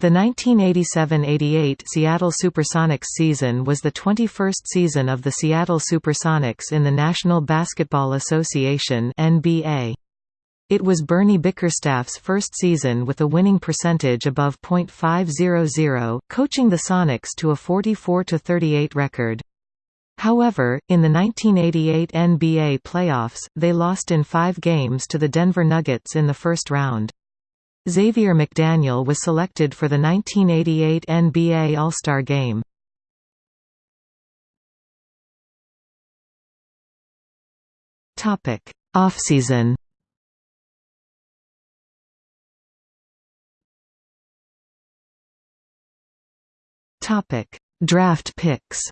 The 1987–88 Seattle Supersonics season was the 21st season of the Seattle Supersonics in the National Basketball Association NBA. It was Bernie Bickerstaff's first season with a winning percentage above .500, coaching the Sonics to a 44–38 record. However, in the 1988 NBA playoffs, they lost in five games to the Denver Nuggets in the first round. Xavier McDaniel was selected for the 1988 NBA All-Star Game. Topic: Offseason. Topic: Draft picks.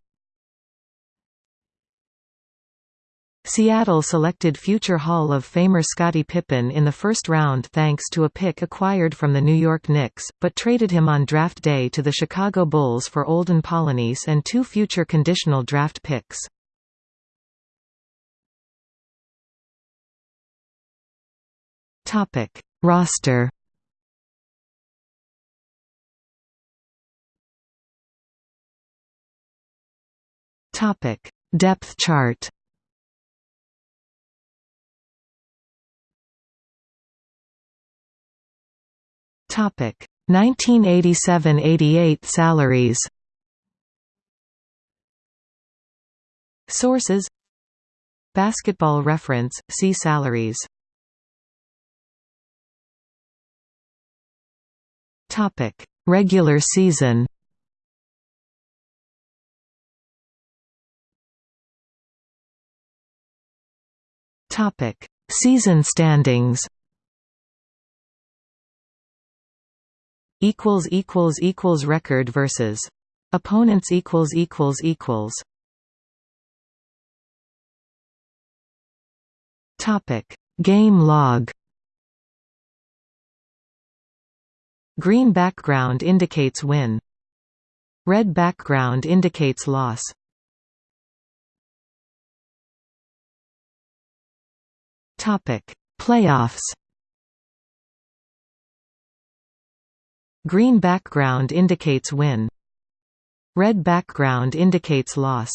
Seattle selected future Hall of Famer Scottie Pippen in the first round thanks to a pick acquired from the New York Knicks, but traded him on draft day to the Chicago Bulls for Olden Polynice and two future conditional draft picks. Topic: Roster. Topic: Depth chart. Topic 1987–88 salaries. Sources Basketball Reference see salaries. Topic Regular season. Topic Season standings equals equals equals record versus opponents equals equals equals. Topic game log. Green background indicates win. Red background indicates loss. Topic playoffs Green background indicates win. Red background indicates loss.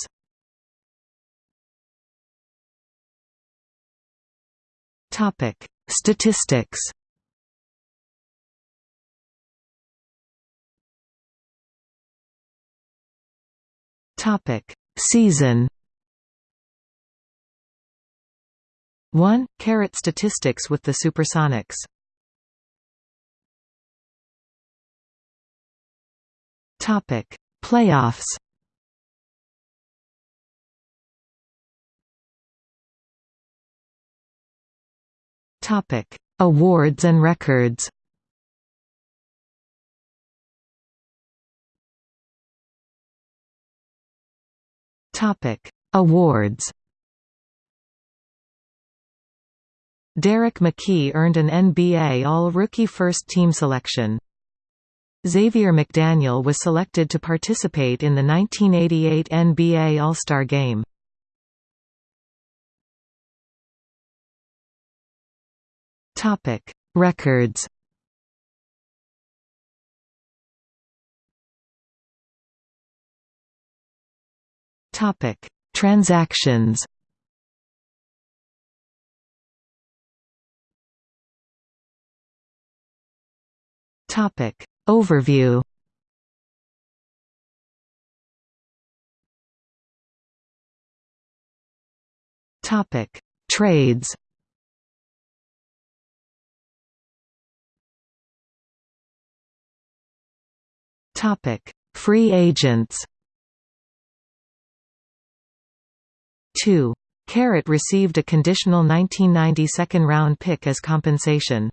Topic: Statistics. Topic: Season. 1. Carat statistics with the Supersonics Topic: Playoffs. Topic: Awards and records. Topic: Awards. Derrick McKey earned an NBA All-Rookie First Team selection. Xavier McDaniel was selected to participate in the 1988 NBA All-Star Game. Topic: Records. Topic: Transactions. Topic: Overview Topic: Trades. Topic: Free agents. 2. Carrot received a conditional 1990 second-round pick as compensation.